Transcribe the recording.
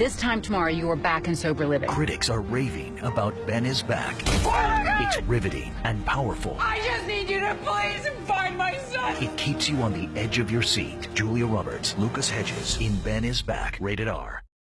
This time tomorrow, you are back in sober living. Critics are raving about Ben is Back. It's riveting and powerful. I just need you to please find my son. It keeps you on the edge of your seat. Julia Roberts, Lucas Hedges in Ben is Back. Rated R.